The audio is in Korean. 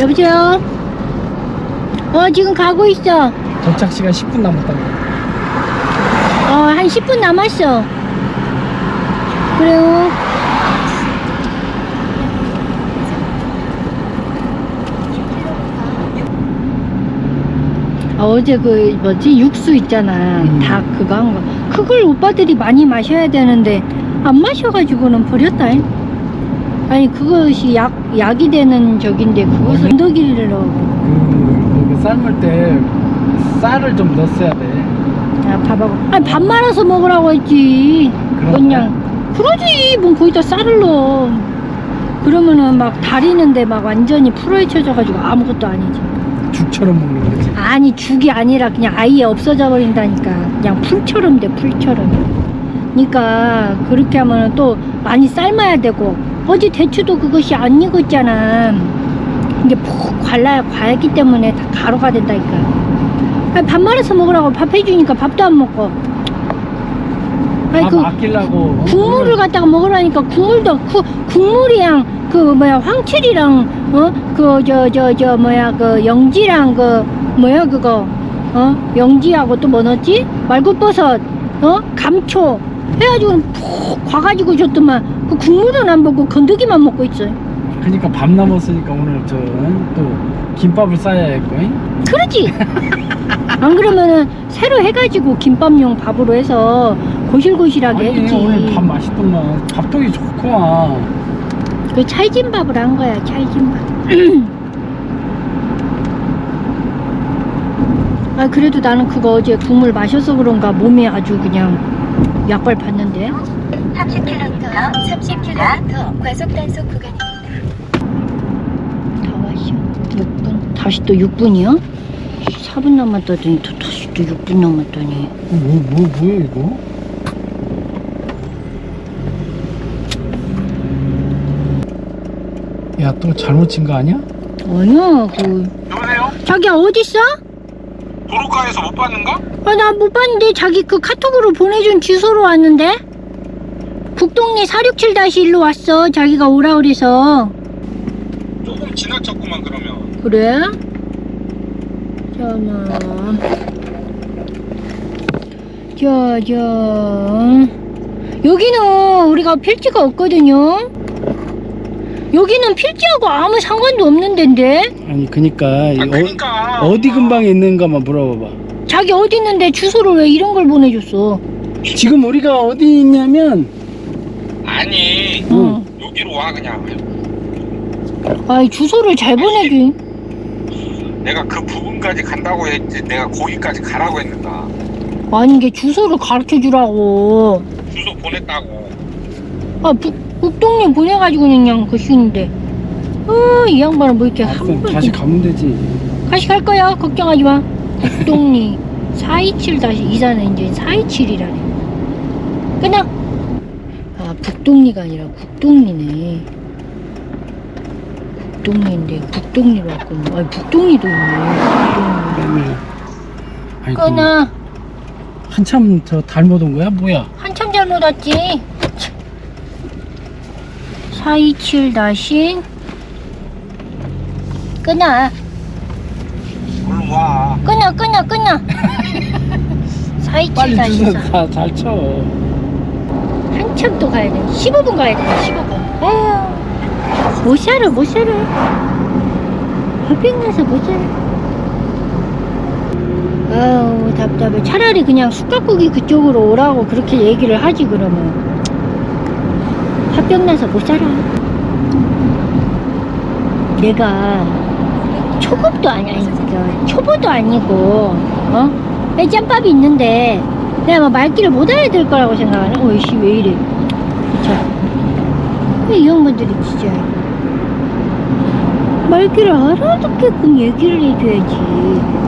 여보세요? 어, 지금 가고 있어. 도착 시간 10분 남았다고. 어, 한 10분 남았어. 그래요. 아, 어제 그 뭐지 육수 있잖아 음. 닭 그거 한 거 그걸 오빠들이 많이 마셔야 되는데 안 마셔가지고는 버렸다 아니 그것이 약 약이 되는 적인데 그것을 넣어 그, 그 삶을 때 쌀을 좀 넣었어야 돼. 야 밥하고. 아니 밥 말아서 먹으라고 했지? 그냥. 그러지. 뭐 거기다 쌀을 넣어. 그러면은 막 다리는데 막 완전히 풀어헤쳐져 가지고 아무것도 아니지. 죽처럼 먹는 거지. 아니 죽이 아니라 그냥 아예 없어져 버린다니까. 그냥 풀처럼 돼 풀처럼. 그러니까 그렇게 하면 또 많이 삶아야 되고 어제 대추도 그것이 안 익었잖아. 이게 푹 갈라야 과했기 때문에 다 가루가 된다니까. 아니, 밥 말아서 먹으라고 밥 해주니까 밥도 안 먹고. 아니 밥그 아끼려고. 국물을 갖다가 먹으라니까 국물도 그 국물이랑 그 뭐야 황칠이랑 어? 그 저 저 저 뭐야 그 영지랑 그 뭐야 그거? 어? 영지하고 또 뭐 넣었지? 말굽버섯 어? 감초 해가지고 푹 과가지고 줬더만 그 국물은 안 먹고 건더기만 먹고 있어 그러니까 밥 남았으니까 오늘 저또 김밥을 싸야겠고. 그러지 안 그러면은 새로 해가지고 김밥용 밥으로 해서 고실고실하게 아니 해주지 오늘 밥 맛있더만. 밥통이 좋구만. 그 찰진밥을 한 거야 찰진밥 아 그래도 나는 그거 어제 국물 마셔서 그런가 몸이 아주 그냥 약발 받는데 30km, 30km 과속 단속 구간입니다. 다 왔어 6분 다시 또 6분이요? 4분 남았다더니 또 다시 또 6분 남았더니 뭐, 뭐, 뭐야 이거? 야 또 잘못 친 거 아니야? 아니야 그 여보세요? 자기야 어딨어? 도로가에서 못 봤는가? 아 나 못 봤는데 자기 그 카톡으로 보내준 주소로 왔는데? 북동리 467-1로 왔어 자기가 오라 그래서. 조금 지나쳤구만 그러면. 그래? 잠깐만. 자, 자 여기는 우리가 필지가 없거든요 여기는 필지하고 아무 상관도 없는 데인데? 아니 그니까 아 어, 그니까. 어 디 근방에 있는가만 물어봐봐. 자기 어디 있는데 주소를 왜 이런 걸 보내줬어? 지금 우리가 어디 있냐면 아니 응. 여기로 와 그냥. 아이 주소를 잘 보내줘 내가 그 부분까지 간다고 했지 내가 거기까지 가라고 했는가? 아니 이게 주소를 가르쳐 주라고. 주소 보냈다고. 아 북, 북동네 보내가지고 그냥 거시는데. 어 이 양반은 뭐 이렇게 한 다시 번 가면 되지. 다시 갈 거야. 걱정하지 마. 북동리 427 다시 이사는 이제 427이라네. 끊어 아 북동리가 아니라 북동리네. 북동리인데 북동리로 왔군요 아 북동리도 있네. 북동리 아이고, 끊어. 한참 저 잘못 온 거야? 뭐야? 한참 잘못 왔지 427 다시 끊어. 얼른 와? 끊어 끊어 끊어. 427 빨리 다시 사 다잘 쳐. 한참 또 가야 돼. 15분 가야 돼. 15분. 에휴. 못 살아 못 살아 화병 나서 못 살아 아우 답답해. 차라리 그냥 쑥갓국이 그쪽으로 오라고 그렇게 얘기를 하지 그러면 화병 나서 못 살아. 내가 초급도 아니 아니 그 초보도 아니고 어? 빼짬밥이 있는데 내가 막 말귀를 못 알아들 거라고 생각하네. 어이씨 왜 이래. 참이 형분들이 진짜 말귀를 알아듣게끔 얘기를 해줘야지